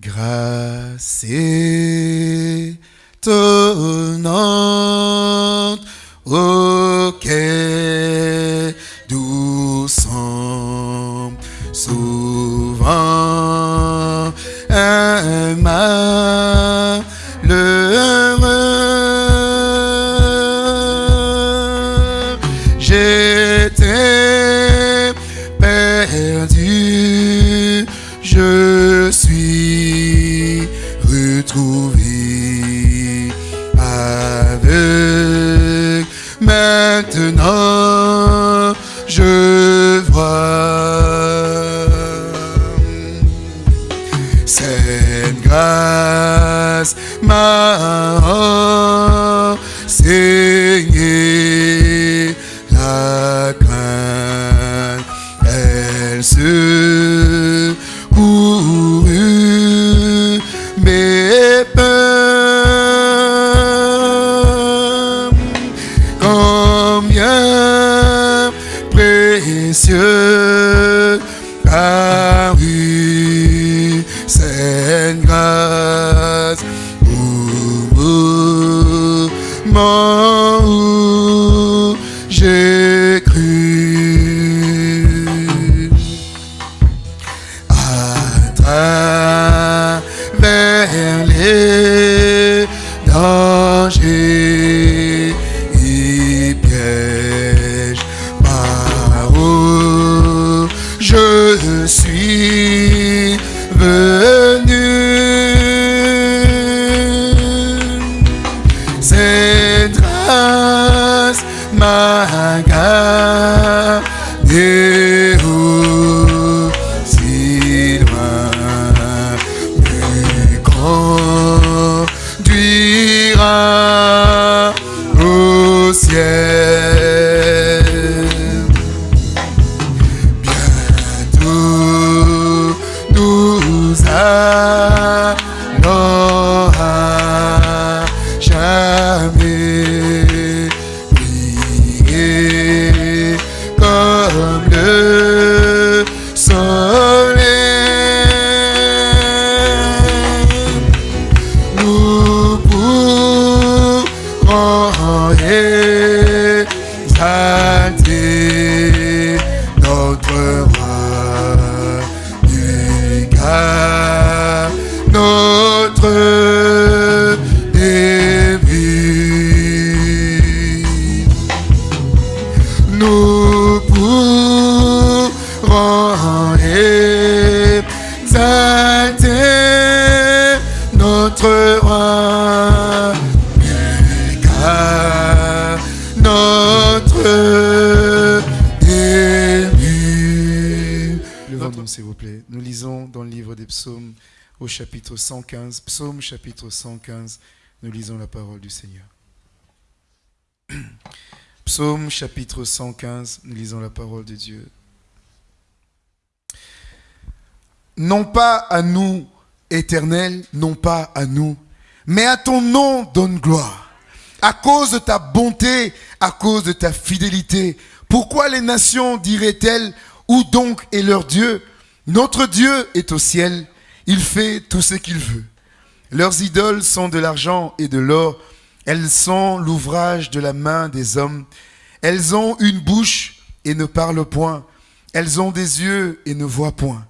Grâce étonnante cette grâce chapitre 115. Psaume chapitre 115. Nous lisons la parole du Seigneur. Psaume chapitre 115, nous lisons la parole de Dieu. Non pas à nous, éternel, non pas à nous, mais à ton nom donne gloire. À cause de ta bonté, à cause de ta fidélité. Pourquoi les nations diraient-elles, où donc est leur Dieu? Notre Dieu est au ciel, il fait tout ce qu'il veut. Leurs idoles sont de l'argent et de l'or. Elles sont l'ouvrage de la main des hommes. Elles ont une bouche et ne parlent point. Elles ont des yeux et ne voient point.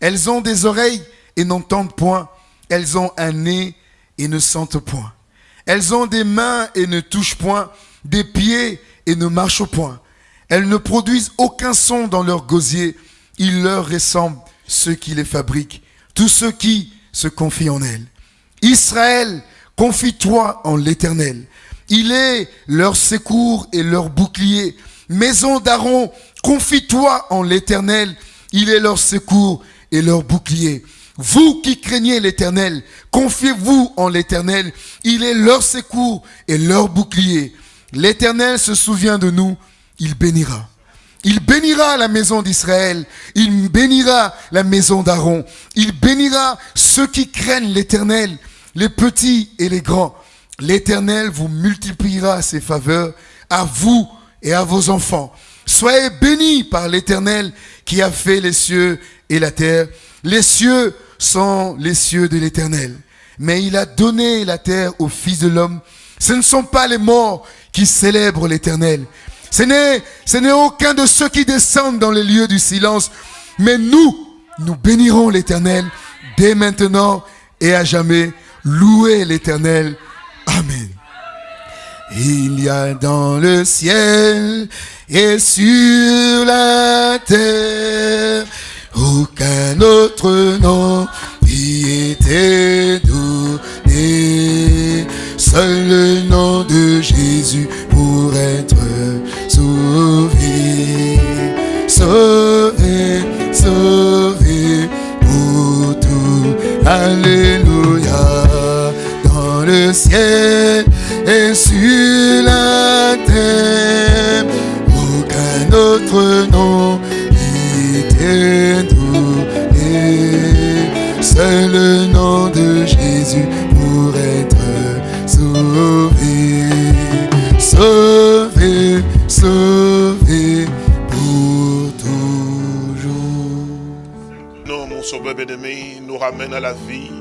Elles ont des oreilles et n'entendent point. Elles ont un nez et ne sentent point. Elles ont des mains et ne touchent point, des pieds et ne marchent point. Elles ne produisent aucun son dans leur gosier. Il leur ressemble ceux qui les fabriquent, tous ceux qui se confient en elles. Israël, confie-toi en l'Éternel. Il est leur secours et leur bouclier. Maison d'Aaron, confie-toi en l'Éternel. Il est leur secours et leur bouclier. Vous qui craignez l'Éternel, confiez-vous en l'Éternel. Il est leur secours et leur bouclier. L'Éternel se souvient de nous, il bénira. Il bénira la maison d'Israël, il bénira la maison d'Aaron, il bénira ceux qui craignent l'Éternel, les petits et les grands. L'Éternel vous multipliera ses faveurs à vous et à vos enfants. Soyez bénis par l'Éternel qui a fait les cieux et la terre. Les cieux sont les cieux de l'éternel. Mais il a donné la terre au Fils de l'homme. Ce ne sont pas les morts qui célèbrent l'éternel. Ce n'est, aucun de ceux qui descendent dans les lieux du silence. Mais nous, nous bénirons l'éternel dès maintenant et à jamais. Louez l'éternel. Amen. Il y a dans le ciel et sur la terre aucun autre nom qui était donné. Seul le nom de Jésus pour être sauvé. Sauvé, sauvé pour tout. Alléluia. Dans le ciel et sur la terre, aucun autre nom qui t'est donné. Seul le nom sauvé, pour toujours. Non, mon sauveur bien-aimé, nous ramène à la vie.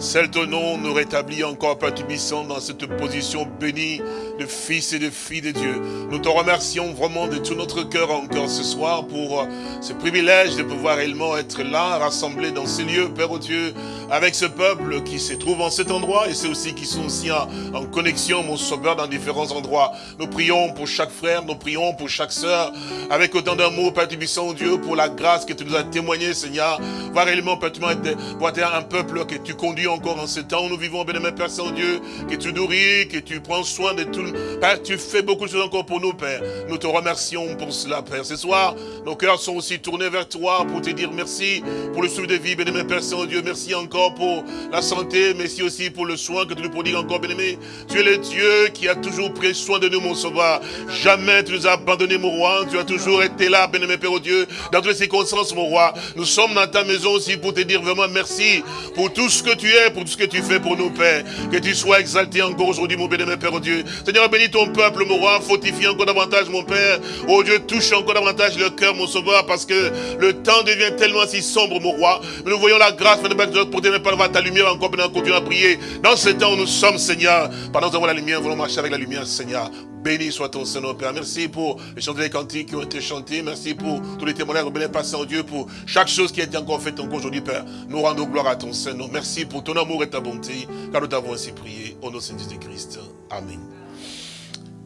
Celle ton nom nous rétablit encore, Père Tubissant, dans cette position bénie de fils et de filles de Dieu. Nous te remercions vraiment de tout notre cœur encore ce soir pour euh, ce privilège de pouvoir réellement être là, rassemblés dans ces lieux, Père au Dieu, avec ce peuple qui se trouve en cet endroit et ceux aussi qui sont aussi en, connexion, mon sauveur, dans différents endroits. Nous prions pour chaque frère, nous prions pour chaque sœur, avec autant d'amour, Père Tubissant, Dieu, pour la grâce que tu nous as témoigné, Seigneur. Voir réellement, Père, être un peuple que tu conduis encore en ce temps où nous vivons, bien-aimé Père Saint-Dieu, que tu nourris, que tu prends soin de tout. Père, tu fais beaucoup de choses encore pour nous, Père. Nous te remercions pour cela, Père. Ce soir, nos cœurs sont aussi tournés vers toi pour te dire merci pour le souffle de vie, bien-aimé Père Saint-Dieu. Merci encore pour la santé, merci aussi pour le soin que tu nous prodigues encore, bien-aimé. Tu es le Dieu qui a toujours pris soin de nous, mon sauveur. Jamais tu nous as abandonné, mon roi. Tu as toujours été là, bien-aimé Père oh Dieu, dans toutes les circonstances, mon roi. Nous sommes dans ta maison aussi pour te dire vraiment merci pour tout ce que tu es, pour tout ce que tu fais pour nous, Père. Que tu sois exalté encore aujourd'hui, mon bien-aimé Père Dieu. Seigneur, bénis ton peuple, mon roi. Fortifie encore davantage, mon Père. Oh Dieu, touche encore davantage le cœur, mon sauveur, parce que le temps devient tellement si sombre, mon roi. Nous voyons la grâce, de pour te par ta lumière encore, maintenant, continuer à prier. Dans ce temps où nous sommes, Seigneur, pendant que nous avons la lumière, nous voulons marcher avec la lumière, Seigneur. Béni soit ton Seigneur, Père. Merci pour les chants des cantiques qui ont été chantés. Merci pour tous les témoignages bénis passés en Dieu, pour chaque chose qui a été encore faite encore aujourd'hui, Père. Nous rendons gloire à ton Seigneur. Merci pour ton amour et ta bonté, car nous t'avons ainsi prié. Au nom de Jésus-Christ. Amen.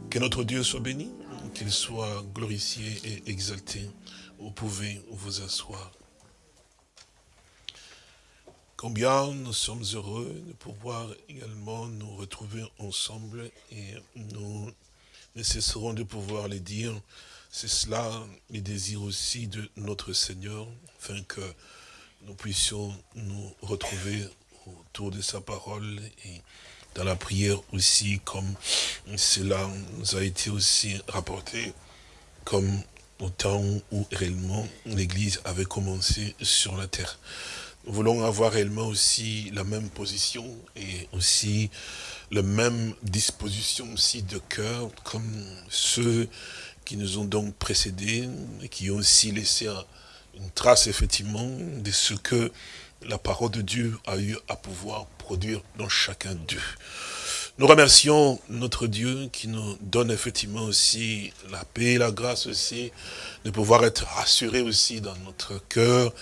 Que notre Dieu soit béni, qu'il soit glorifié et exalté. Vous pouvez vous asseoir. Combien nous sommes heureux de pouvoir également nous retrouver ensemble et nous ne cesserons de pouvoir les dire. C'est cela le désir aussi de notre Seigneur, afin que nous puissions nous retrouver autour de sa parole et dans la prière aussi, comme cela nous a été aussi rapporté, comme au temps où réellement l'Église avait commencé sur la terre. Nous voulons avoir réellement aussi la même position et aussi la même disposition aussi de cœur, comme ceux qui nous ont donc précédés, et qui ont aussi laissé une trace effectivement de ce que la parole de Dieu a eu à pouvoir produire dans chacun d'eux. Nous remercions notre Dieu qui nous donne effectivement aussi la paix la grâce aussi de pouvoir être rassurés aussi dans notre cœur,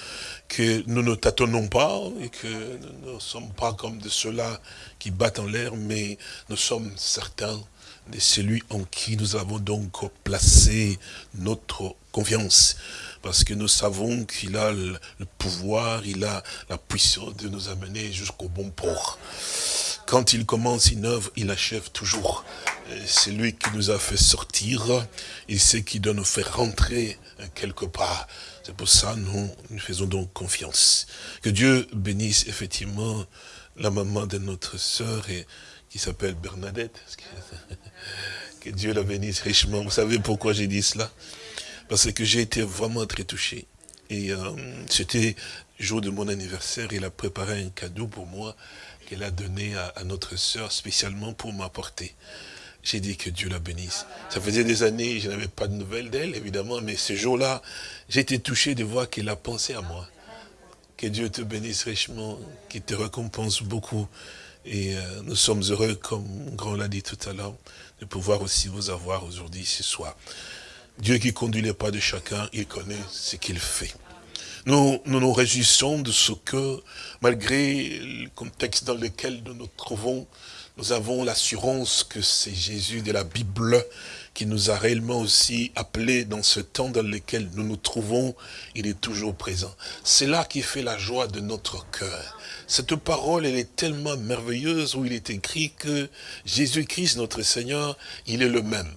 que nous ne tâtonnons pas et que nous ne sommes pas comme de ceux-là qui battent en l'air, mais nous sommes certains de celui en qui nous avons donc placé notre confiance parce que nous savons qu'il a le pouvoir, il a la puissance de nous amener jusqu'au bon port. Quand il commence une œuvre, il achève toujours. C'est lui qui nous a fait sortir, il sait qui doit nous faire rentrer quelque part. C'est pour ça nous, nous faisons donc confiance. Que Dieu bénisse effectivement la maman de notre sœur et, qui s'appelle Bernadette. Que Dieu la bénisse richement. Vous savez pourquoi j'ai dit cela? Parce que j'ai été vraiment très touché. Et euh, c'était jour de mon anniversaire, il a préparé un cadeau pour moi qu'elle a donné à, notre sœur spécialement pour m'apporter. J'ai dit que Dieu la bénisse. Ça faisait des années, je n'avais pas de nouvelles d'elle, évidemment, mais ce jour-là, j'ai été touché de voir qu'elle a pensé à moi Que Dieu te bénisse richement, qu'il te récompense beaucoup. Et euh, nous sommes heureux, comme Grand l'a dit tout à l'heure, de pouvoir aussi vous avoir aujourd'hui, ce soir. Dieu qui conduit les pas de chacun, il connaît ce qu'il fait. Nous, nous, nous réjouissons de ce que, malgré le contexte dans lequel nous nous trouvons, nous avons l'assurance que c'est Jésus de la Bible qui nous a réellement aussi appelés dans ce temps dans lequel nous nous trouvons, il est toujours présent. C'est là qui fait la joie de notre cœur. Cette parole, elle est tellement merveilleuse où il est écrit que Jésus-Christ, notre Seigneur, il est le même.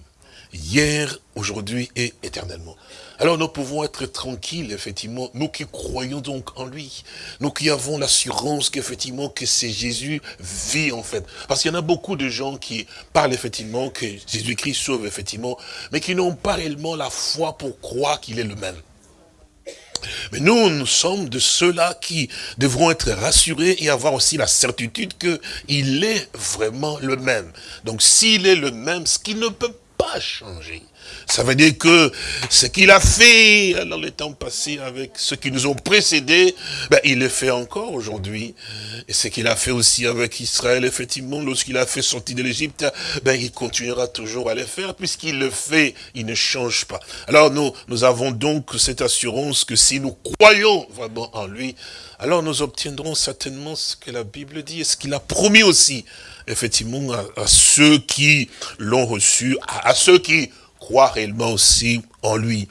Hier, aujourd'hui et éternellement. Alors nous pouvons être tranquilles, effectivement, nous qui croyons donc en lui, nous qui avons l'assurance qu'effectivement que c'est Jésus vit en fait. Parce qu'il y en a beaucoup de gens qui parlent effectivement que Jésus-Christ sauve effectivement, mais qui n'ont pas réellement la foi pour croire qu'il est le même. Mais nous, nous sommes de ceux-là qui devront être rassurés et avoir aussi la certitude qu'il est vraiment le même. Donc s'il est le même, ce qui ne peut pas changer, ça veut dire que ce qu'il a fait dans les temps passés avec ceux qui nous ont précédés, ben, il le fait encore aujourd'hui. Et ce qu'il a fait aussi avec Israël, effectivement, lorsqu'il a fait sortir de l'Égypte, ben, il continuera toujours à le faire, puisqu'il le fait, il ne change pas. Alors nous, nous avons donc cette assurance que si nous croyons vraiment en lui, alors nous obtiendrons certainement ce que la Bible dit et ce qu'il a promis aussi, effectivement, à, ceux qui l'ont reçu, à ceux qui croire réellement aussi en lui.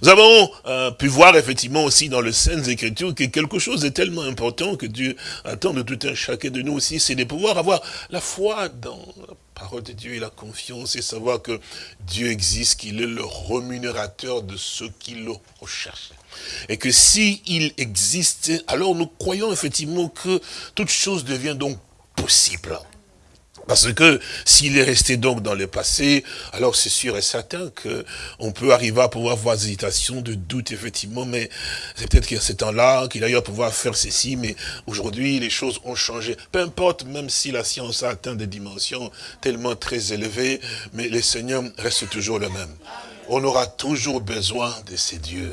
Nous avons euh, pu voir effectivement aussi dans les Saintes Écritures que quelque chose est tellement important que Dieu attend de tout un chacun de nous aussi, c'est de pouvoir avoir la foi dans la parole de Dieu et la confiance et savoir que Dieu existe, qu'il est le rémunérateur de ceux qui le recherchent. Et que s'il il existe, alors nous croyons effectivement que toute chose devient donc possible. Parce que s'il est resté donc dans le passé, alors c'est sûr et certain qu'on peut arriver à pouvoir avoir des hésitations, de doute, effectivement, mais c'est peut-être qu'il y a ce temps-là, qu'il a eu à pouvoir faire ceci, mais aujourd'hui, les choses ont changé. Peu importe, même si la science a atteint des dimensions tellement très élevées, mais le Seigneur reste toujours le même on aura toujours besoin de ces dieux.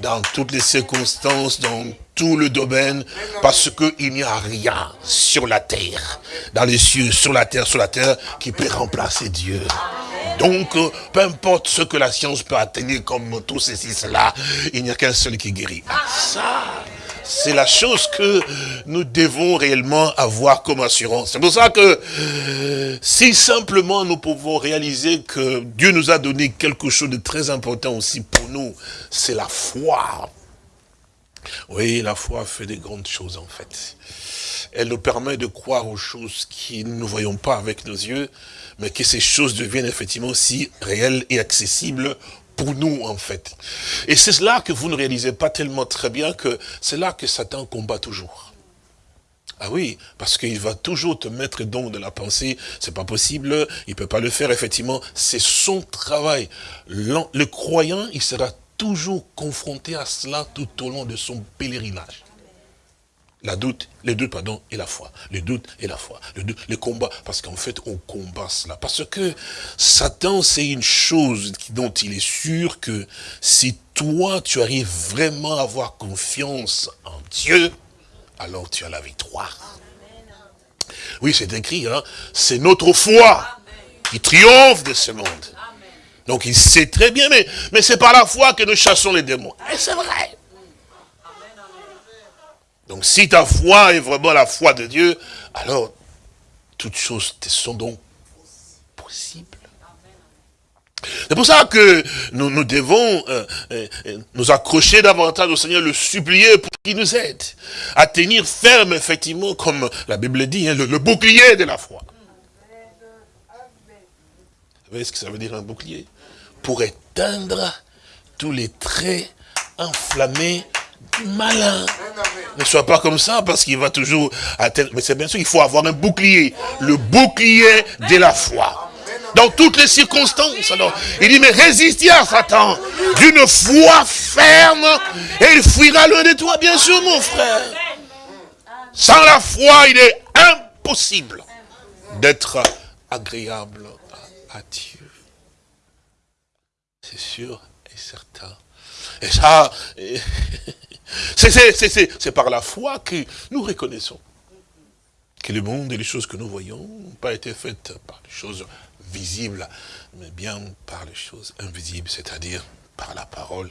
Dans toutes les circonstances, dans tout le domaine, parce qu'il n'y a rien sur la terre, dans les cieux, sur la terre, sur la terre, qui peut remplacer Dieu. Donc, peu importe ce que la science peut atteindre comme tout ceci, cela, il n'y a qu'un seul qui guérit. Ah, ça c'est la chose que nous devons réellement avoir comme assurance. C'est pour ça que si simplement nous pouvons réaliser que Dieu nous a donné quelque chose de très important aussi pour nous, c'est la foi. Oui, la foi fait des grandes choses en fait. Elle nous permet de croire aux choses qui nous ne voyons pas avec nos yeux, mais que ces choses deviennent effectivement aussi réelles et accessibles pour nous, en fait. Et c'est là que vous ne réalisez pas tellement très bien que c'est là que Satan combat toujours. Ah oui, parce qu'il va toujours te mettre donc de la pensée, c'est pas possible, il peut pas le faire, effectivement, c'est son travail. Le croyant, il sera toujours confronté à cela tout au long de son pèlerinage. La doute, les doutes, pardon, et la foi. Le doute et la foi. Le, doute, le combat. Parce qu'en fait, on combat cela. Parce que Satan, c'est une chose dont il est sûr que si toi, tu arrives vraiment à avoir confiance en Dieu, alors tu as la victoire. Oui, c'est écrit, hein. c'est notre foi qui triomphe de ce monde. Donc il sait très bien, mais, mais c'est par la foi que nous chassons les démons. Et c'est vrai. Donc si ta foi est vraiment la foi de Dieu, alors toutes choses te sont donc possibles. C'est pour ça que nous, nous devons euh, euh, nous accrocher davantage au Seigneur, le supplier pour qu'il nous aide à tenir ferme, effectivement, comme la Bible dit, hein, le, le, bouclier de la foi. Vous savez ce que ça veut dire un bouclier? Pour éteindre tous les traits enflammés malin. Ne sois pas comme ça parce qu'il va toujours atteindre. Mais c'est bien sûr, il faut avoir un bouclier. Le bouclier de la foi. Dans toutes les circonstances. Alors, il dit, mais résistez à Satan d'une foi ferme et il fuira loin de toi, bien sûr, mon frère. Sans la foi, il est impossible d'être agréable à, à Dieu. C'est sûr et certain. Et ça, C'est par la foi que nous reconnaissons que le monde et les choses que nous voyons n'ont pas été faites par les choses visibles, mais bien par les choses invisibles, c'est-à-dire par la parole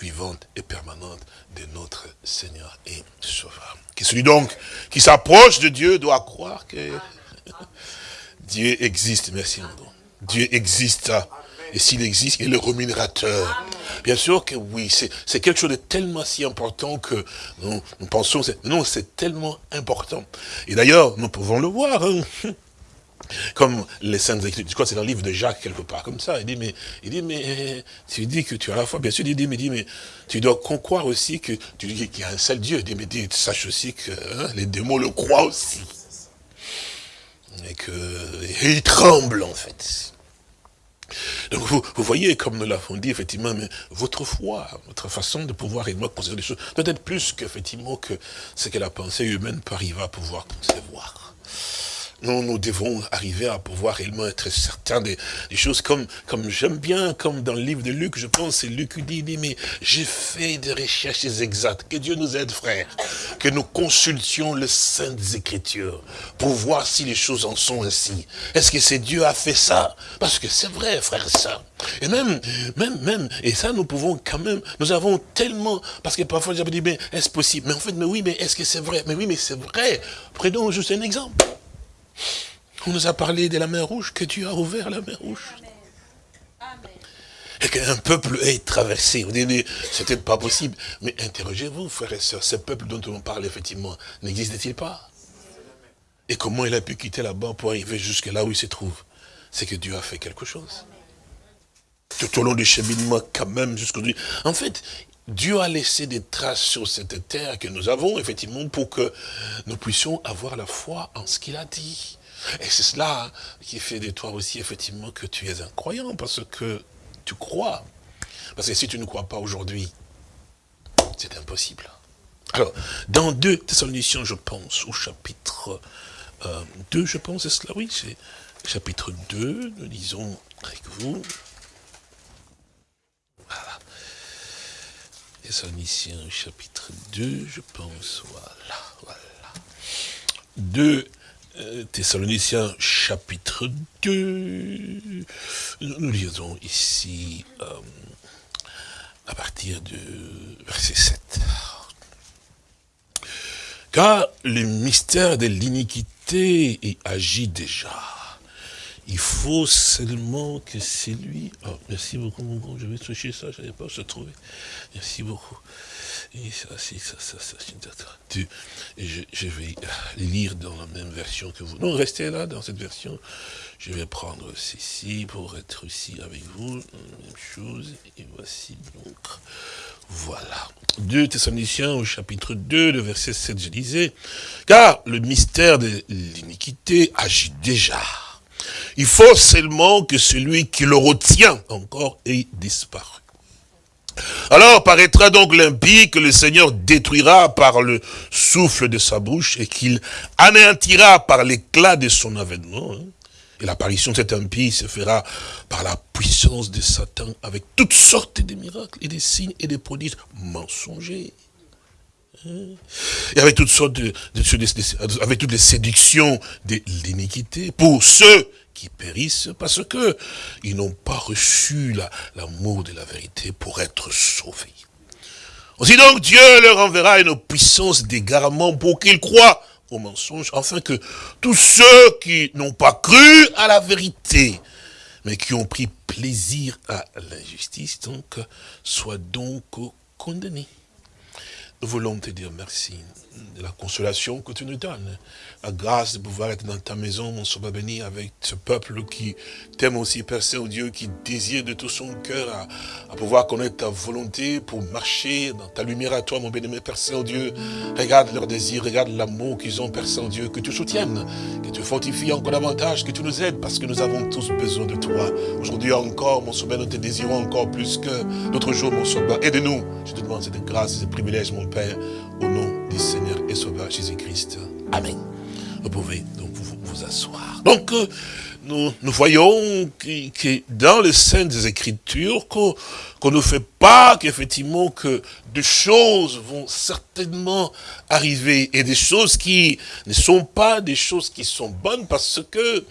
vivante et permanente de notre Seigneur et Sauveur. Qui celui donc qui s'approche de Dieu doit croire que Dieu existe. Merci, Dieu existe. Et s'il existe, il est le rémunérateur. Bien sûr que oui, c'est quelque chose de tellement si important que nous, pensons, non, c'est tellement important. Et d'ailleurs, nous pouvons le voir. Hein. Comme les saintes écritures, je crois que c'est dans le livre de Jacques quelque part, comme ça. Il dit, mais, il dit, mais tu dis que tu as la foi. Bien sûr, il dit, mais, dit, mais tu dois croire aussi que tu qu'il y a un seul Dieu. Il dit, mais dis, sache aussi que hein, les démons le croient aussi. Et que, et ils tremblent en fait. Donc vous, voyez, comme nous l'avons dit, effectivement, votre foi, votre façon de pouvoir et moi considérer les choses, doit être plus que ce que la pensée humaine peut arriver à pouvoir concevoir. Nous, nous devons arriver à pouvoir réellement être certains des, choses comme, comme j'aime bien, comme dans le livre de Luc, je pense, c'est Luc qui dit, dit, mais j'ai fait des recherches exactes. Que Dieu nous aide, frère. Que nous consultions les Saintes Écritures pour voir si les choses en sont ainsi. Est-ce que c'est Dieu a fait ça? Parce que c'est vrai, frère, ça. Et même, même, même, et ça, nous pouvons quand même, nous avons tellement, parce que parfois, j'avais dit, mais est-ce possible? Mais en fait, mais oui, mais est-ce que c'est vrai? Mais oui, mais c'est vrai. Prenons juste un exemple. On nous a parlé de la mer rouge, que Dieu a ouvert la mer rouge. Et qu'un peuple est traversé. Vous dites, c'était pas possible. Mais interrogez-vous, frères et sœurs, ce peuple dont on parle, effectivement, n'existe-t-il pas? Et comment il a pu quitter là-bas pour arriver jusque là où il se trouve? C'est que Dieu a fait quelque chose. Tout au long du cheminement, quand même, jusqu'aujourd'hui. En fait, Dieu a laissé des traces sur cette terre que nous avons, effectivement, pour que nous puissions avoir la foi en ce qu'il a dit. Et c'est cela qui fait de toi aussi, effectivement, que tu es un croyant, parce que tu crois. Parce que si tu ne crois pas aujourd'hui, c'est impossible. Alors, dans 2 Thessaloniciens, je pense, au chapitre 2, euh, je pense, c'est cela, oui, c'est chapitre 2, nous lisons avec vous. Thessaloniciens, chapitre 2, je pense, voilà, voilà. 2 euh, Thessaloniciens chapitre 2. Nous lisons ici euh, à partir de verset 7. Car le mystère de l'iniquité agit déjà. Il faut seulement que c'est lui. Oh, merci beaucoup, mon grand. Je vais toucher ça, je n'avais pas se trouver. Merci beaucoup. Et ça, ça, ça, ça, je, je vais lire dans la même version que vous. Non, restez là, dans cette version. Je vais prendre ceci pour être ici avec vous. Même chose. Et voici donc. Voilà. 2 Thessaloniciens au chapitre 2, le verset 7, je disais, car le mystère de l'iniquité agit déjà. Il faut seulement que celui qui le retient encore ait disparu. Alors paraîtra donc l'impie que le Seigneur détruira par le souffle de sa bouche et qu'il anéantira par l'éclat de son avènement. Hein. Et l'apparition de cet impie se fera par la puissance de Satan avec toutes sortes de miracles et des signes et des prodiges mensongers. Et avec toutes sortes de, avec toutes les séductions de l'iniquité pour ceux qui périssent parce que ils n'ont pas reçu l'amour de la vérité pour être sauvés. Aussi donc Dieu leur enverra une puissance d'égarement pour qu'ils croient au mensonge, afin que tous ceux qui n'ont pas cru à la vérité, mais qui ont pris plaisir à l'injustice, donc, soient donc condamnés. Nous voulons te dire merci de la consolation que tu nous donnes la grâce de pouvoir être dans ta maison, mon sauveur béni, avec ce peuple qui t'aime aussi, Père Saint-Dieu, qui désire de tout son cœur à, pouvoir connaître ta volonté pour marcher dans ta lumière à toi, mon béni, Père Saint-Dieu. Regarde leur désir, regarde l'amour qu'ils ont, Père Saint-Dieu, que tu soutiennes, que tu fortifies encore davantage, que tu nous aides, parce que nous avons tous besoin de toi. Aujourd'hui encore, mon sauveur, nous te désirons encore plus que d'autres jours, mon sauveur. Aide-nous. Je te demande cette grâce, ce privilège, mon Père, au nom du Seigneur et Sauveur Jésus-Christ. Amen. Vous pouvez donc vous, asseoir. Donc, euh, nous, nous voyons que, dans les Saintes Écritures, qu'on ne fait pas qu'effectivement que des choses vont certainement arriver et des choses qui ne sont pas des choses qui sont bonnes parce que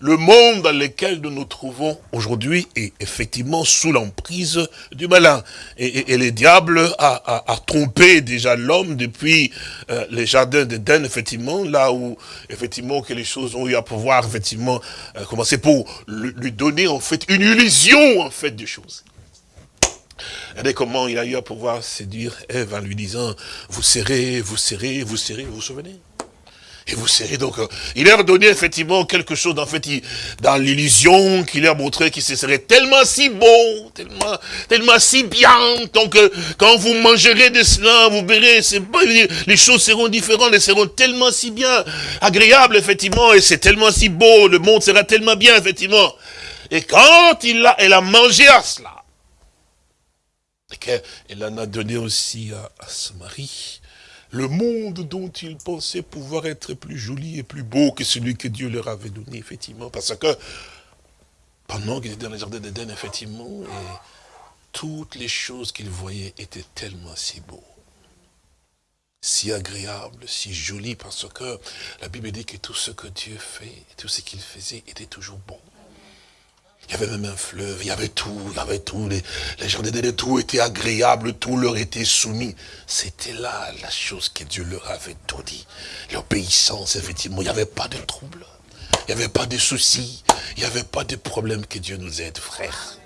le monde dans lequel nous nous trouvons aujourd'hui est effectivement sous l'emprise du malin. Et, le diable a, trompé déjà l'homme depuis euh, les jardins d'Éden, effectivement, là où effectivement que les choses ont eu à pouvoir effectivement euh, commencer pour lui donner en fait une illusion en fait des choses. Regardez comment il a eu à pouvoir séduire Ève en lui disant, vous serrez, vous serrez, vous serrez, vous vous souvenez? Et vous serrez donc, euh, il leur donné effectivement quelque chose, en fait, dans l'illusion qu'il leur montrait qu'il se serait tellement si beau, tellement, tellement si bien. Donc, quand vous mangerez de cela, vous verrez, les choses seront différentes, elles seront tellement si bien, agréables, effectivement, et c'est tellement si beau, le monde sera tellement bien, effectivement. Et quand il a, elle a mangé à cela, et qu'elle en a donné aussi à, son mari, le monde dont il pensait pouvoir être plus joli et plus beau que celui que Dieu leur avait donné, effectivement. Parce que pendant qu'il était dans les jardin d'Éden, effectivement, toutes les choses qu'il voyait étaient tellement si beaux, si agréables, si jolies, parce que la Bible dit que tout ce que Dieu fait, tout ce qu'il faisait était toujours bon. Il y avait même un fleuve, il y avait tout, il y avait tout. Les, les gens de tout était agréable, tout leur était soumis. C'était là la chose que Dieu leur avait tout. L'obéissance, effectivement, il n'y avait pas de trouble. Il n'y avait pas de soucis. Il n'y avait pas de problème que Dieu nous aide, frère.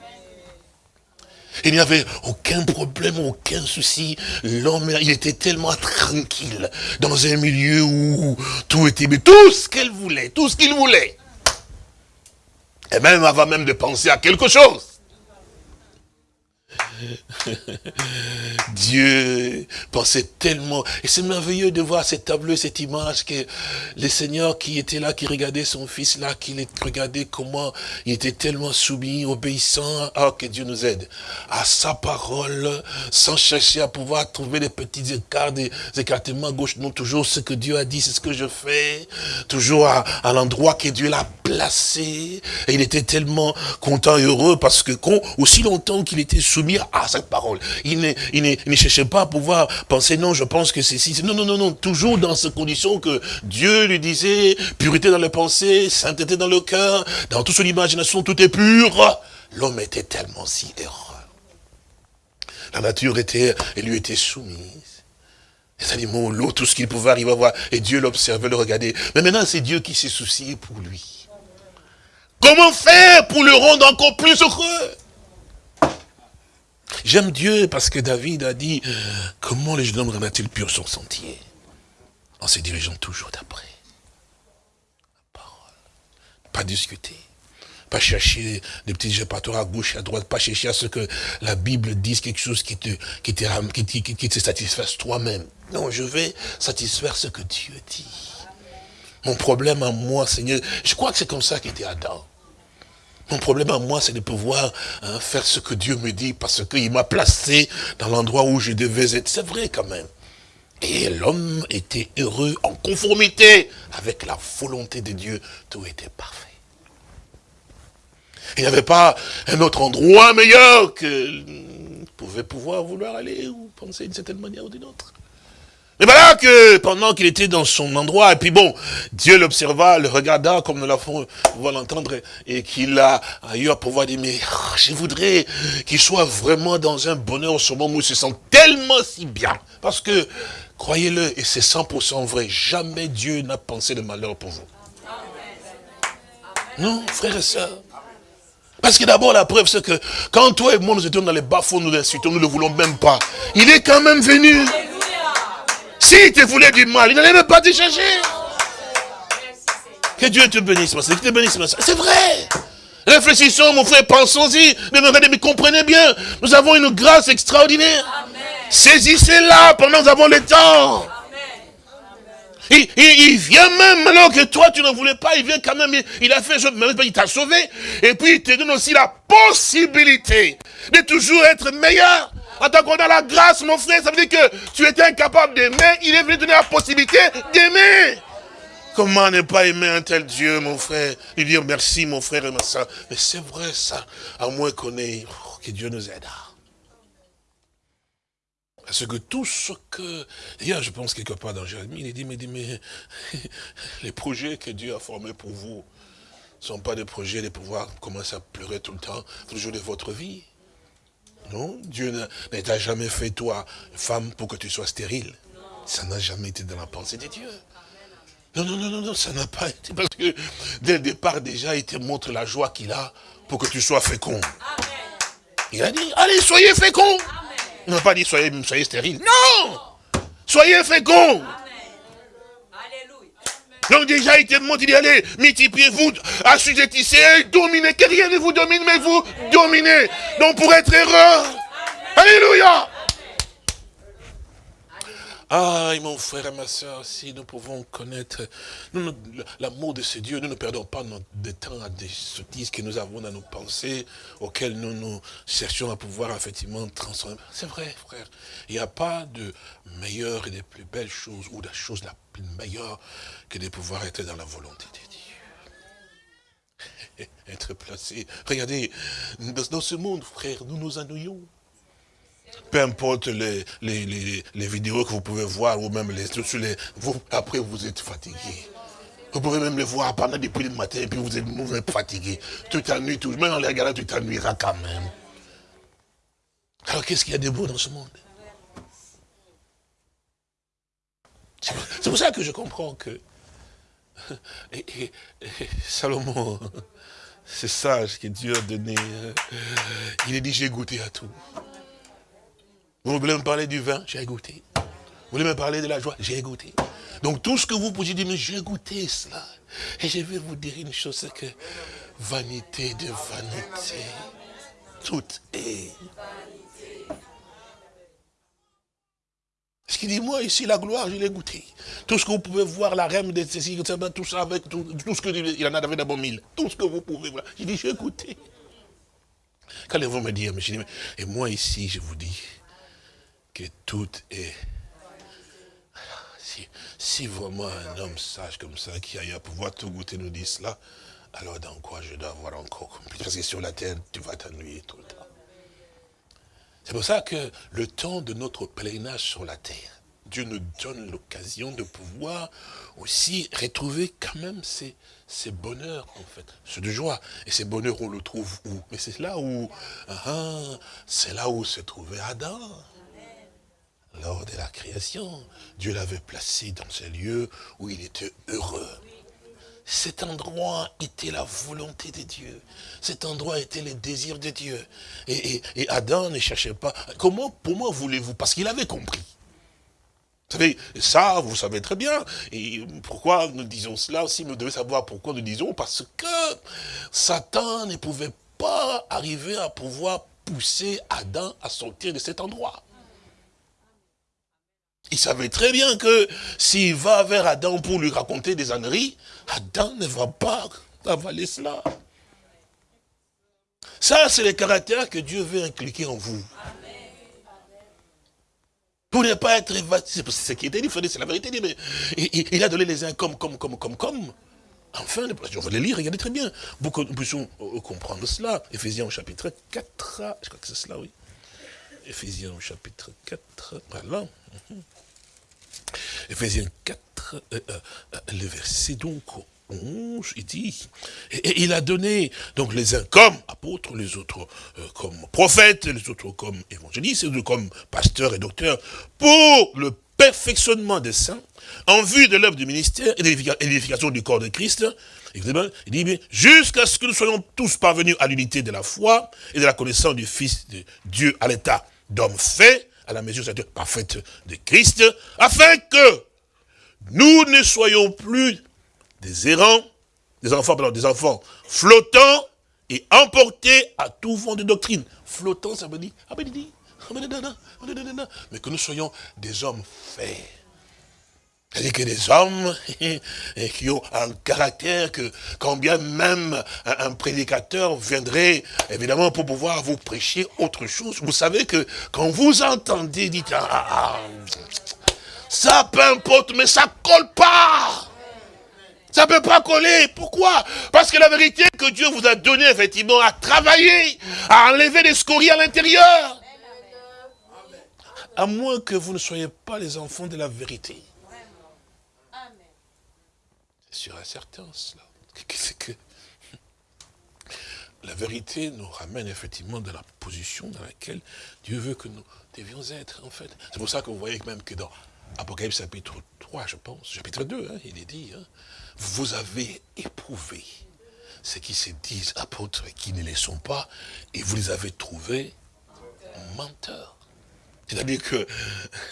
Il n'y avait aucun problème, aucun souci. L'homme, il était tellement tranquille dans un milieu où tout était, mais tout ce qu'elle voulait, tout ce qu'il voulait. Et même avant même de penser à quelque chose. Dieu pensait tellement. Et c'est merveilleux de voir cette tableau, cette image, que le Seigneur qui était là, qui regardait son fils là, qui regardait comment il était tellement soumis, obéissant, ah, que Dieu nous aide, à sa parole, sans chercher à pouvoir trouver des petits écarts, des écartements gauche. Non, toujours ce que Dieu a dit, c'est ce que je fais. Toujours à, l'endroit que Dieu l'a placé. Et il était tellement content et heureux parce que, aussi longtemps qu'il était soumis à cette parole. Il ne, cherchait pas à pouvoir penser, non, je pense que c'est si. Non, non, non, non, toujours dans ces conditions que Dieu lui disait, pureté dans les pensées, sainteté dans le cœur, dans toute son imagination, tout est pur. L'homme était tellement si heureux. La nature était, et lui était soumise. Les animaux, l'eau, tout ce qu'il pouvait arriver à voir. Et Dieu l'observait, le regardait. Mais maintenant, c'est Dieu qui s'est soucié pour lui. Comment faire pour le rendre encore plus heureux? J'aime Dieu parce que David a dit, comment les jeunes hommes rendent-ils pur son sentier? En se dirigeant toujours d'après. La parole. Pas discuter. Pas chercher des petits échappatoires à gauche à droite. Pas chercher à ce que la Bible dise quelque chose qui te, qui te, satisfasse toi-même. Non, je vais satisfaire ce que Dieu dit. Mon problème à moi, Seigneur, je crois que c'est comme ça qu'était Adam. Mon problème à moi, c'est de pouvoir hein, faire ce que Dieu me dit, parce qu'il m'a placé dans l'endroit où je devais être. C'est vrai quand même. Et l'homme était heureux en conformité avec la volonté de Dieu. Tout était parfait. Il n'y avait pas un autre endroit meilleur que pouvait pouvoir vouloir aller ou penser d'une certaine manière ou d'une autre. Mais voilà que pendant qu'il était dans son endroit, et puis bon, Dieu l'observa, le regarda, comme nous l'avons l'entendre, et qu'il a eu à pouvoir dire, mais je voudrais qu'il soit vraiment dans un bonheur ce moment où il se sent tellement si bien. Parce que, croyez-le, et c'est 100% vrai, jamais Dieu n'a pensé de malheur pour vous. Non, frères et sœurs. Parce que d'abord, la preuve, c'est que quand toi et moi, nous étions dans les bas-fonds, nous l'insultons, nous ne le voulons même pas. Il est quand même venu. S'il te voulait du mal, il n'allait même pas te chercher. Que Dieu te bénisse, que te bénisse, C'est vrai. Réfléchissons, mon frère, pensons-y. Mais regardez, mais comprenez bien. Nous avons une grâce extraordinaire. Saisissez-la pendant que nous avons le temps. Il, il, vient même, alors que toi tu ne voulais pas, il vient quand même, il, a fait, il t'a sauvé, et puis il te donne aussi la possibilité de toujours être meilleur. En a la grâce, mon frère, ça veut dire que tu étais incapable d'aimer, il est venu donner la possibilité d'aimer. Comment ne pas aimer un tel Dieu, mon frère? Lui dire merci, mon frère et ma soeur. Mais c'est vrai ça, à moins qu'on ait, oh, que Dieu nous aide. Parce que tout ce que... D'ailleurs, je pense quelque part dans Jérémie, il dit, mais, mais les projets que Dieu a formés pour vous ne sont pas des projets de pouvoir commencer à pleurer tout le temps, jour de votre vie. Non, Dieu n'a jamais fait toi, femme, pour que tu sois stérile. Ça n'a jamais été dans la pensée de Dieu. Non, non, non, non, non ça n'a pas été. Parce que dès le départ, déjà, il te montre la joie qu'il a pour que tu sois fécond. Il a dit, allez, soyez fécond. Il n'a pas dit, soyez, soyez stérile. Non Soyez fécond. Donc déjà, il te montre, il dit, allez, multipliez-vous, assujettissez, dominez, que rien ne vous domine, mais vous dominez. Donc pour être heureux. Alléluia. Ah, mon frère et ma soeur, si nous pouvons connaître l'amour de ce Dieu, nous ne perdons pas notre temps à des sottises que nous avons dans nos pensées, auxquelles nous nous cherchons à pouvoir effectivement transformer. C'est vrai, frère. Il n'y a pas de meilleure et de plus belle chose, ou de la chose la plus meilleure, que de pouvoir être dans la volonté de Dieu. Être placé. Regardez, dans ce monde, frère, nous nous ennuyons. Peu importe les, les, vidéos que vous pouvez voir, ou même les, les vous, après vous êtes fatigué. Vous pouvez même les voir pendant depuis le matin, et puis vous êtes, vous fatigué. Tu t'ennuies tout, même en les regardant, tu t'ennuieras quand même. Alors qu'est-ce qu'il y a de beau dans ce monde? C'est pour ça que je comprends que Salomon, c'est sage que Dieu a donné. Euh, il a dit, j'ai goûté à tout. Vous voulez me parler du vin? J'ai goûté. Vous voulez me parler de la joie? J'ai goûté. Donc tout ce que vous pouvez dire, mais j'ai goûté cela. Et je vais vous dire une chose, c'est que vanité de vanité, tout est. Ce qu'il dit, moi ici, la gloire, je l'ai goûté. Tout ce que vous pouvez voir, la reine de ceci, tout ça avec tout, ce que il en a bon mille. Tout ce que vous pouvez voir. J'ai dit, j'ai goûté. Qu'allez-vous me dire, mais et moi ici, je vous dis, que tout est... Si, si, vraiment un homme sage comme ça, qui a eu à pouvoir tout goûter, nous dit cela, alors dans quoi je dois avoir encore Parce que sur la terre, tu vas t'ennuyer tout le temps. C'est pour ça que le temps de notre pèlerinage sur la terre, Dieu nous donne l'occasion de pouvoir aussi retrouver quand même ces, ces bonheurs, en fait, ceux de joie. Et ces bonheurs, on le trouve où? Mais c'est là où, ah, c'est là où se trouvait Adam lors de la création. Dieu l'avait placé dans ce lieu où il était heureux. Cet endroit était la volonté de Dieu. Cet endroit était le désir de Dieu. Et, Adam ne cherchait pas. Comment, moi, voulez-vous? Parce qu'il avait compris. Vous savez, ça, vous savez très bien. Et pourquoi nous disons cela aussi Nous devons savoir pourquoi nous disons? Parce que Satan ne pouvait pas arriver à pouvoir pousser Adam à sortir de cet endroit. Il savait très bien que s'il va vers Adam pour lui raconter des âneries, Adam ne va pas avaler cela. Ça, c'est le caractère que Dieu veut inculquer en vous. Pour ne pas être. C'est ce qui était dit, c'est la vérité. Mais il, a donné les uns comme, comme, comme, comme, comme. Enfin, on va les lire, regardez très bien. Pour que nous puissions euh, comprendre cela. Éphésiens chapitre 4, je crois que c'est cela, oui. Éphésiens chapitre 4, voilà. Ephésiens 4, euh, euh, euh, le verset donc 11, il dit, et, il a donné donc les uns comme apôtres, les autres comme prophètes, les autres comme évangélistes, les autres comme pasteurs et docteurs, pour le perfectionnement des saints, en vue de l'œuvre du ministère et de l'édification du corps de Christ, il dit, jusqu'à ce que nous soyons tous parvenus à l'unité de la foi et de la connaissance du Fils de Dieu à l'état d'homme fait, à la mesure parfaite de Christ, afin que nous ne soyons plus des errants, des enfants, pardon, des enfants flottants et emportés à tout vent de doctrine. Flottant, ça veut dire, mais que nous soyons des hommes faits c'est-à-dire que des hommes qui ont un caractère que quand bien même un, prédicateur viendrait, évidemment, pour pouvoir vous prêcher autre chose, vous savez que quand vous entendez, dites, ah, ah, ah ça peu importe, mais ça colle pas. Ça ne peut pas coller. Pourquoi? Parce que la vérité que Dieu vous a donnée, effectivement, à travailler, à enlever les scories à l'intérieur. à moins que vous ne soyez pas les enfants de la vérité. Sûr et certain, cela. Que la vérité nous ramène effectivement dans la position dans laquelle Dieu veut que nous devions être, en fait. C'est pour ça que vous voyez même que dans Apocalypse chapitre 3, je pense, chapitre 2, hein, il est dit, hein, vous avez éprouvé ce qui se disent apôtres et qui ne les sont pas, et vous les avez trouvés menteurs. C'est-à-dire que,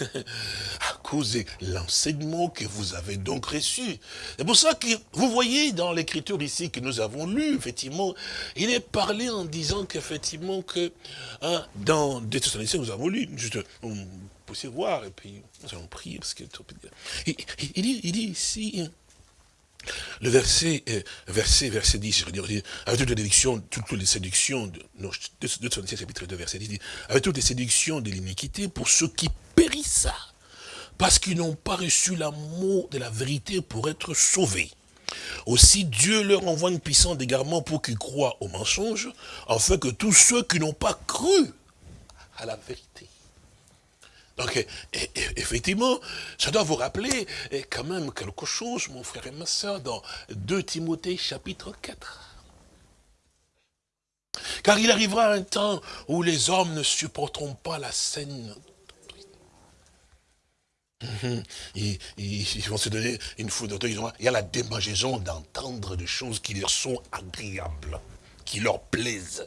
à cause de l'enseignement que vous avez donc reçu, c'est pour ça que vous voyez dans l'écriture ici que nous avons lu, effectivement, il est parlé en disant qu'effectivement que, hein, dans des nous avons lu, juste, on peut voir, et puis nous allons prier, parce que, il, il, dit, il dit ici, le verset, euh, verset, verset 10, je veux dire, avec toutes les séductions, toutes les séductions, de, chapitre 2, verset 10, avec toutes les séductions de l'iniquité pour ceux qui périssent, parce qu'ils n'ont pas reçu l'amour de la vérité pour être sauvés. Aussi Dieu leur envoie une puissance d'égarement pour qu'ils croient au mensonge, afin que tous ceux qui n'ont pas cru à la vérité donc, effectivement, ça doit vous rappeler quand même quelque chose, mon frère et ma soeur, dans 2 Timothée chapitre 4. Car il arrivera un temps où les hommes ne supporteront pas la scène. Mhm. Ils, vont se donner une foudre. Il y a la démangeaison d'entendre des choses qui leur sont agréables, qui leur plaisent.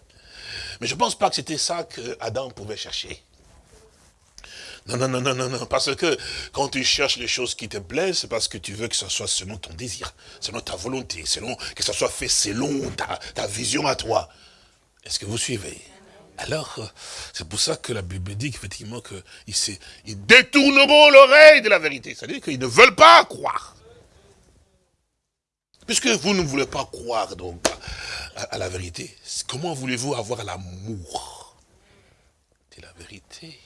Mais je ne pense pas que c'était ça qu'Adam pouvait chercher. Non, non, non, non, non, non, parce que quand tu cherches les choses qui te plaisent, c'est parce que tu veux que ce soit selon ton désir, selon ta volonté, selon que ça soit fait selon ta, ta vision à toi. Est-ce que vous suivez? Alors, c'est pour ça que la Bible dit effectivement qu'ils ils détourneront l'oreille de la vérité. C'est-à-dire qu'ils ne veulent pas croire. Puisque vous ne voulez pas croire donc à la vérité, comment voulez-vous avoir l'amour de la vérité?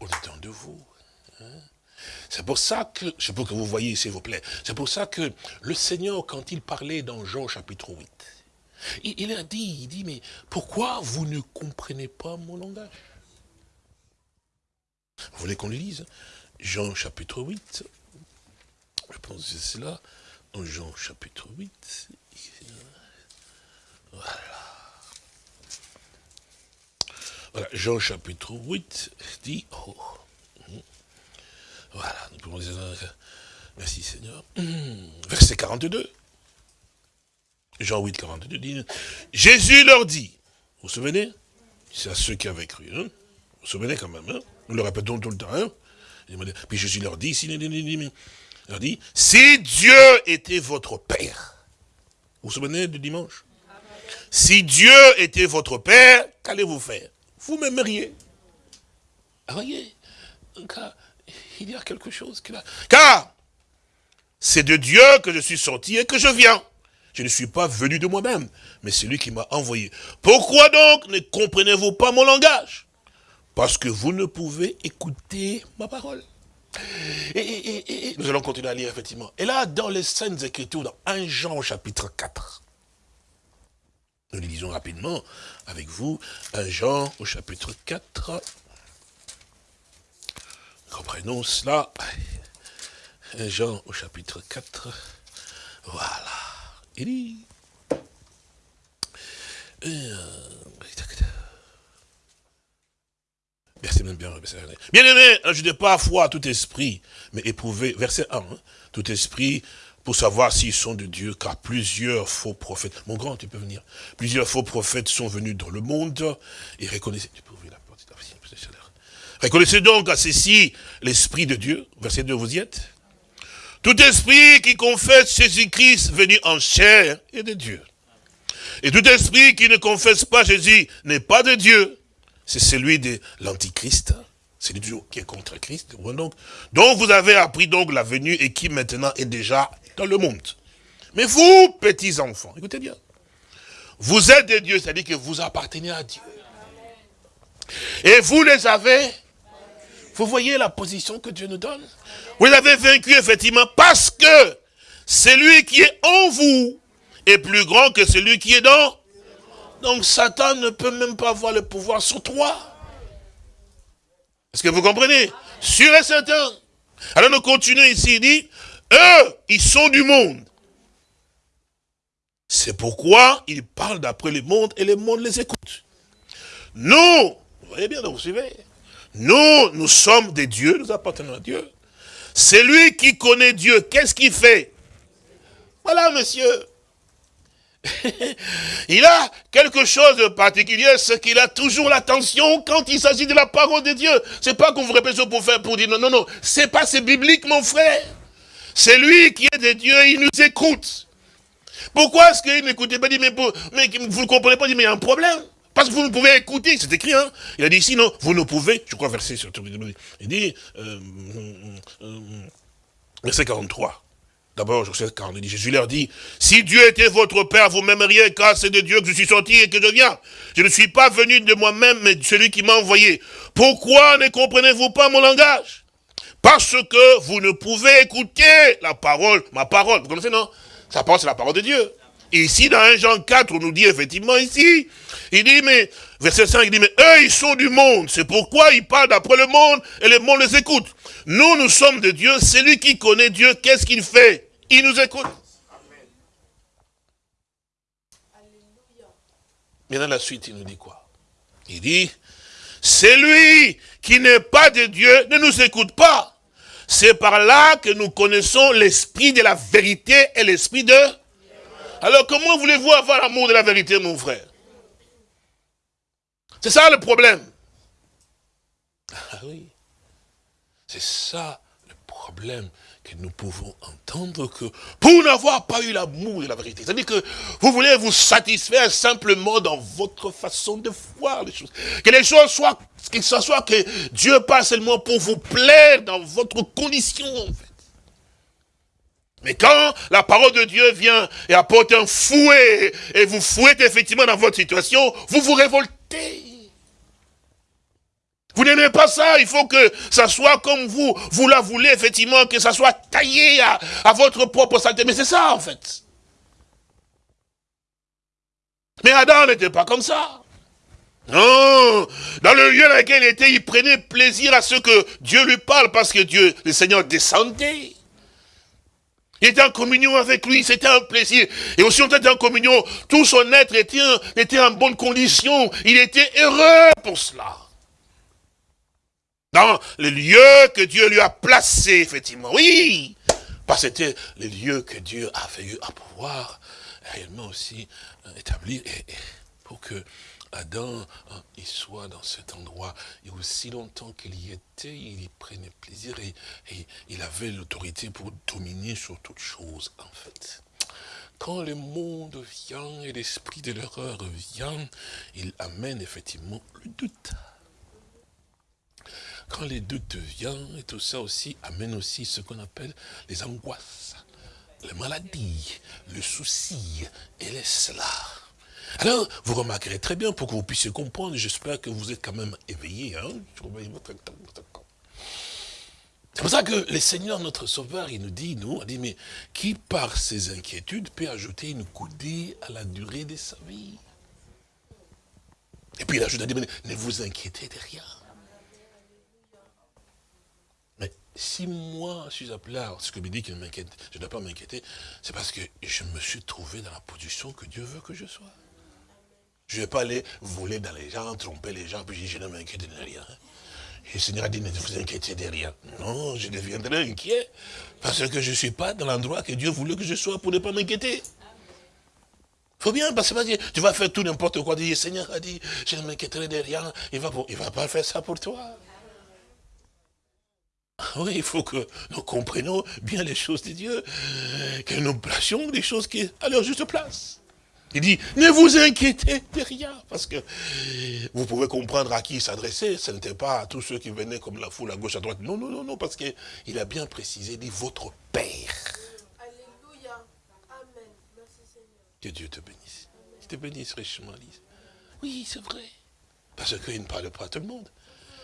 Au-dedans de vous. Hein. C'est pour ça que, je veux que vous voyez s'il vous plaît, c'est pour ça que le Seigneur, quand il parlait dans Jean chapitre 8, il, a dit, il dit, mais pourquoi vous ne comprenez pas mon langage? Vous voulez qu'on le lise? Jean chapitre 8, je pense que c'est cela, dans Jean chapitre 8, voilà. Voilà, Jean chapitre 8 dit, oh, hmm. voilà, nous pouvons dire, merci Seigneur, verset 42. Jean 8, 42 dit, Jésus leur dit, vous vous souvenez? C'est à ceux qui avaient cru, hein? vous vous souvenez quand même, hein? nous le répétons tout le temps. Hein? Puis Jésus leur dit, leur dit, si Dieu était votre Père, vous vous souvenez du dimanche? Si Dieu était votre Père, qu'allez-vous faire? Vous m'aimeriez. Voyez, car il y a quelque chose qui va... Car c'est de Dieu que je suis sorti et que je viens. Je ne suis pas venu de moi-même, mais c'est lui qui m'a envoyé. Pourquoi donc ne comprenez-vous pas mon langage Parce que vous ne pouvez écouter ma parole. Et, nous allons continuer à lire, effectivement. Et là, dans les scènes Écritures, dans 1 Jean chapitre 4, nous les lisons rapidement avec vous. 1 Jean au chapitre 4. Comprenons cela. 1 Jean au chapitre 4. Voilà. Il dit... Verset même bien, bien aimé, n'ajoutez pas à foi tout esprit, mais éprouvez, verset 1, hein. tout esprit, pour savoir s'ils sont de Dieu, car plusieurs faux prophètes, mon grand, tu peux venir, plusieurs faux prophètes sont venus dans le monde, et reconnaissez, tu peux ouvrir la porte, reconnaissez donc à ceci l'Esprit de Dieu, verset 2, vous y êtes? Tout esprit qui confesse Jésus-Christ venu en chair est de Dieu. Et tout esprit qui ne confesse pas Jésus n'est pas de Dieu, c'est celui de l'Antichrist, c'est Dieu qui est contre Christ. Donc, dont vous avez appris donc la venue et qui maintenant est déjà dans le monde. Mais vous, petits enfants, écoutez bien. Vous êtes des dieux, c'est-à-dire que vous appartenez à Dieu. Et vous les avez. Vous voyez la position que Dieu nous donne? Vous l'avez vaincu effectivement parce que celui qui est en vous est plus grand que celui qui est dans. Donc Satan ne peut même pas avoir le pouvoir sur toi. Est-ce que vous comprenez? Sûr et certain. Alors nous continuons ici, il dit, eux, ils sont du monde. C'est pourquoi ils parlent d'après le monde et le monde les écoute. Nous, vous voyez bien, vous suivez Nous, nous sommes des dieux, nous appartenons à Dieu. C'est lui qui connaît Dieu. Qu'est-ce qu'il fait? Voilà, monsieur. il a quelque chose de particulier, c'est qu'il a toujours l'attention quand il s'agit de la parole de Dieu. C'est pas qu'on vous répète pour faire, pour dire non, non, non. C'est pas, c'est biblique, mon frère. C'est lui qui est de Dieu, il nous écoute. Pourquoi est-ce qu'il n'écoutait pas dit, mais, vous ne comprenez pas, dit, mais il y a un problème. Parce que vous ne pouvez écouter, c'est écrit, hein. Il a dit, sinon, vous ne pouvez, je crois verset sur il dit, euh, euh, verset 43. D'abord, Jésus leur dit, si Dieu était votre Père, vous m'aimeriez, car c'est de Dieu que je suis sorti et que je viens. Je ne suis pas venu de moi-même, mais de celui qui m'a envoyé. Pourquoi ne comprenez-vous pas mon langage? Parce que vous ne pouvez écouter la parole, ma parole. Vous connaissez, non? Sa parole, c'est la parole de Dieu. Et ici, dans 1 Jean 4, on nous dit effectivement ici, il dit, mais, verset 5, il dit, mais eux, ils sont du monde. C'est pourquoi ils parlent d'après le monde et le monde les écoute. Nous, nous sommes de Dieu. Celui qui connaît Dieu, qu'est-ce qu'il fait? Il nous écoute. Mais dans la suite, il nous dit quoi? Il dit, celui qui n'est pas de Dieu ne nous écoute pas. C'est par là que nous connaissons l'esprit de la vérité et l'esprit de... Alors comment voulez-vous avoir l'amour de la vérité, mon frère? C'est ça le problème. Ah oui. C'est ça le problème que nous pouvons entendre que pour n'avoir pas eu l'amour de la vérité, c'est-à-dire que vous voulez vous satisfaire simplement dans votre façon de voir les choses. Que les choses soient, que ce soit que Dieu passe seulement pour vous plaire dans votre condition en fait. Mais quand la parole de Dieu vient et apporte un fouet, et vous fouettez effectivement dans votre situation, vous vous révoltez. Vous n'aimez pas ça, il faut que ça soit comme vous, vous la voulez effectivement, que ça soit taillé à, votre propre saleté. Mais c'est ça en fait. Mais Adam n'était pas comme ça. Non, dans le lieu dans lequel il était, il prenait plaisir à ce que Dieu lui parle, parce que Dieu, le Seigneur descendait. Il était en communion avec lui, c'était un plaisir. Et aussi, on était en communion, tout son être était, était en bonne condition. Il était heureux pour cela dans les lieux que Dieu lui a placés, effectivement. Oui, parce que c'était les lieux que Dieu avait eu à pouvoir réellement aussi euh, établir pour que Adam hein, il soit dans cet endroit. Et aussi longtemps qu'il y était, il y prenait plaisir et, il avait l'autorité pour dominer sur toute chose, en fait. Quand le monde vient et l'esprit de l'erreur vient, il amène effectivement le doute quand les doutes viennent, et tout ça aussi amène aussi ce qu'on appelle les angoisses, les maladies, le souci et les cela. Alors, vous remarquerez très bien pour que vous puissiez comprendre, j'espère que vous êtes quand même éveillés. Hein c'est pour ça que le Seigneur, notre Sauveur, il nous dit, nous, il dit, mais qui par ses inquiétudes peut ajouter une coudée à la durée de sa vie? Et puis il ajoute, dit, ne vous inquiétez de rien. Si moi je suis appelé à ce que me dit qu'il m'inquiète, je ne dois pas m'inquiéter, c'est parce que je me suis trouvé dans la position que Dieu veut que je sois. Je ne vais pas aller voler dans les gens, tromper les gens, puis je ne m'inquiète de rien. Et le Seigneur a dit, ne vous inquiétez de rien. Non, je deviendrai inquiet, parce que je ne suis pas dans l'endroit que Dieu voulait que je sois pour ne pas m'inquiéter. Faut bien, parce que tu vas faire tout n'importe quoi. Le Seigneur a dit, je ne m'inquiéterai de rien. Il ne va, va pas faire ça pour toi. Oui, il faut que nous comprenions bien les choses de Dieu, que nous placions les choses qui à leur juste place. Il dit, ne vous inquiétez de rien, parce que vous pouvez comprendre à qui il s'adressait, ce n'était pas à tous ceux qui venaient comme la foule à gauche, à droite. Non, non, non, non, parce qu'il a bien précisé, il dit, votre Père. Alléluia. Amen. Merci Seigneur. Que Dieu te bénisse. Qu'il te bénisse richement, Lise. Oui, c'est vrai. Parce qu'il ne parle pas à tout le monde.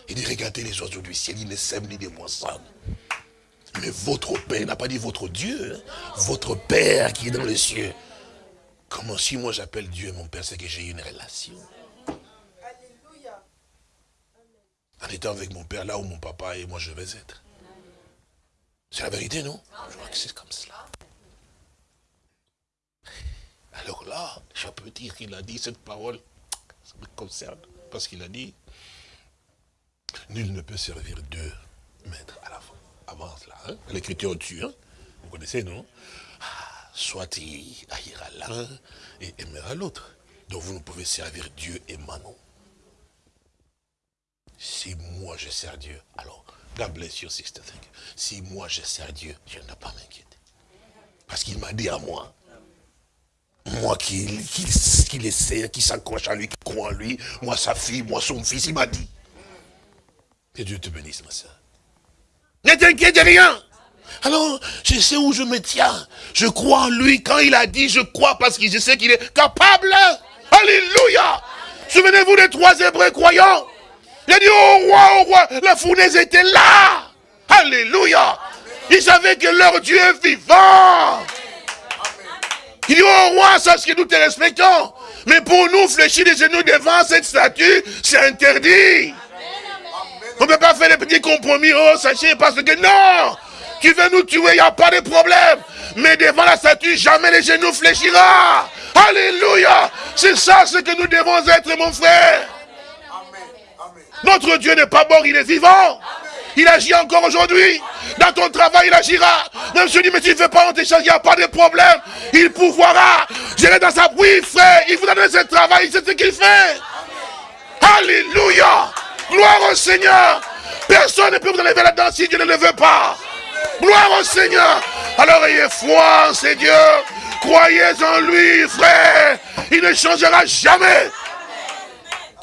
Il dit, regardez les oiseaux du ciel, ils ne sèment ni des moissons. Mais votre Père, n'a pas dit votre Dieu, hein. votre Père qui est dans les cieux. Comment si moi j'appelle Dieu mon Père, c'est que j'ai une relation. en étant avec mon père là où mon papa et moi je vais être. C'est la vérité, non? Je crois que c'est comme cela. Alors là, je peux dire qu'il a dit cette parole, ça me concerne, parce qu'il a dit, nul ne peut servir deux maîtres à la fois. Avant cela, hein? l'écriture tue, hein? vous connaissez, non? Soit il haïra l'un et aimera l'autre. Donc vous ne pouvez servir Dieu et Manon. Si moi je sers Dieu, alors, God bless you, sister. Si moi je sers Dieu, je n'ai pas m'inquiéter. Parce qu'il m'a dit à moi, moi qui, qui, le sert, qui s'accroche à lui, qui croit en lui, moi sa fille, moi son fils, il m'a dit. Que Dieu te bénisse, ma soeur. Ne t'inquiète de rien. Alors, je sais où je me tiens. Je crois en lui. Quand il a dit, je crois parce que je sais qu'il est capable. Alléluia. Souvenez-vous des trois Hébreux croyants. Il a dit, oh roi, oh roi, la fournaise était là. Alléluia. Ils savaient que leur Dieu est vivant. Il dit, oh roi, sache que nous te respectons. Mais pour nous, fléchir les genoux devant cette statue, c'est interdit. On ne peut pas faire les petits compromis, oh, sachez, parce que non, tu veux nous tuer, il n'y a pas de problème. Mais devant la statue, jamais les genoux fléchira. Alléluia. C'est ça ce que nous devons être, mon frère. Notre Dieu n'est pas mort, il est vivant. Il agit encore aujourd'hui. Dans ton travail, il agira. Même si je dis, mais tu ne fais pas honte il n'y a pas de problème. Il pouvoira. J'irai dans sa... Oui, frère, il vous donne ce travail, c'est ce qu'il fait. Alléluia. Gloire au Seigneur. Personne ne peut vous enlever là-dedans si Dieu ne le veut pas. Gloire au Seigneur. Alors ayez foi, c'est Dieu. Croyez en lui, frère. Il ne changera jamais.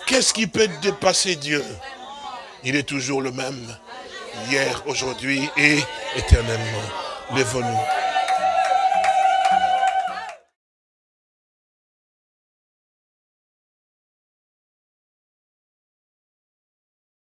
Qu'est-ce qui peut dépasser Dieu? Il est toujours le même. Hier, aujourd'hui et éternellement. Lève-nous.